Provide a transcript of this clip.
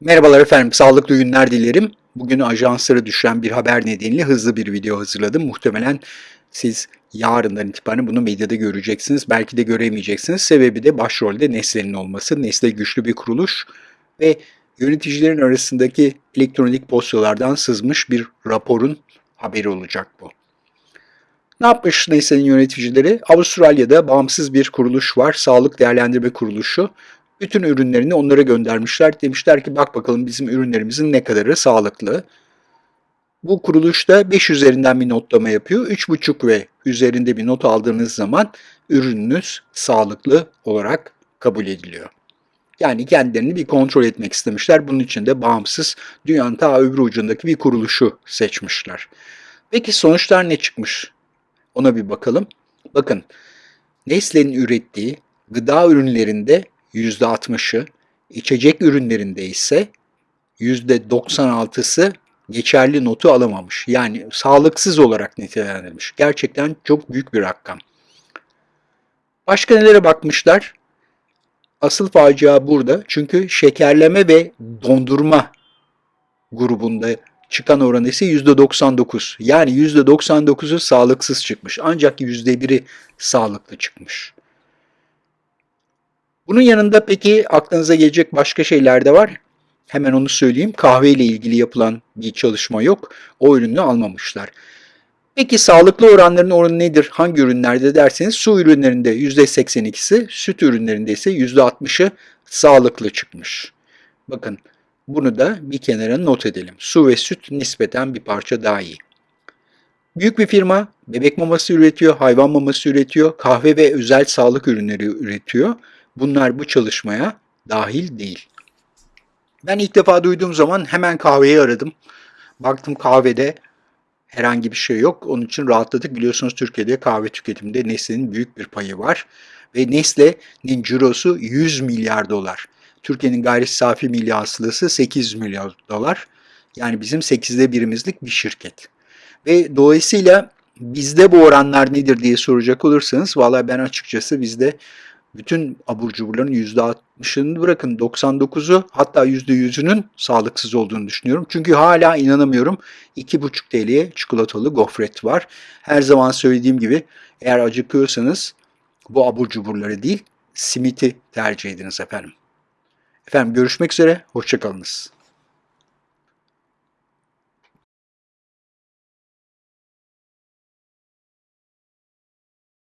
Merhabalar efendim, sağlıklı günler dilerim. Bugün ajanslara düşen bir haber nedeniyle hızlı bir video hazırladım. Muhtemelen siz yarından itibaren bunu medyada göreceksiniz. Belki de göremeyeceksiniz. Sebebi de başrolde Nestle'nin olması. Nestle güçlü bir kuruluş ve yöneticilerin arasındaki elektronik postalardan sızmış bir raporun haberi olacak bu. Ne yapmış Nestle'nin yöneticileri? Avustralya'da bağımsız bir kuruluş var. Sağlık Değerlendirme Kuruluşu bütün ürünlerini onlara göndermişler. Demişler ki bak bakalım bizim ürünlerimizin ne kadarı sağlıklı. Bu kuruluşta 5 üzerinden bir notlama yapıyor. 3,5 ve üzerinde bir not aldığınız zaman ürününüz sağlıklı olarak kabul ediliyor. Yani kendilerini bir kontrol etmek istemişler. Bunun için de bağımsız dünyanın ta öbür ucundaki bir kuruluşu seçmişler. Peki sonuçlar ne çıkmış? Ona bir bakalım. Bakın Nestle'nin ürettiği gıda ürünlerinde %60'ı, içecek ürünlerinde ise %96'sı geçerli notu alamamış. Yani sağlıksız olarak nitelendirilmiş. Gerçekten çok büyük bir rakam. Başka nelere bakmışlar? Asıl facia burada. Çünkü şekerleme ve dondurma grubunda çıkan oranı ise %99. Yani %99'u sağlıksız çıkmış. Ancak %1'i sağlıklı çıkmış. Bunun yanında peki aklınıza gelecek başka şeyler de var. Hemen onu söyleyeyim. Kahve ile ilgili yapılan bir çalışma yok. O ürünü almamışlar. Peki sağlıklı oranların oranı nedir? Hangi ürünlerde derseniz su ürünlerinde %82'si, süt ürünlerinde ise %60'ı sağlıklı çıkmış. Bakın bunu da bir kenara not edelim. Su ve süt nispeten bir parça daha iyi. Büyük bir firma bebek maması üretiyor, hayvan maması üretiyor, kahve ve özel sağlık ürünleri üretiyor. Bunlar bu çalışmaya dahil değil. Ben ilk defa duyduğum zaman hemen kahveyi aradım. Baktım kahvede herhangi bir şey yok. Onun için rahatladık. Biliyorsunuz Türkiye'de kahve tüketiminde Nestle'nin büyük bir payı var. Ve Nestle'nin cirosu 100 milyar dolar. Türkiye'nin gayri safi milli hasılası 800 milyar dolar. Yani bizim 8'de birimizlik bir şirket. Ve dolayısıyla bizde bu oranlar nedir diye soracak olursanız valla ben açıkçası bizde bütün abur cuburların %60'ını bırakın 99'u hatta %100'ünün sağlıksız olduğunu düşünüyorum. Çünkü hala inanamıyorum 2,5 TL'ye çikolatalı gofret var. Her zaman söylediğim gibi eğer acıkıyorsanız bu abur cuburları değil simiti tercih ediniz efendim. Efendim görüşmek üzere, hoşçakalınız.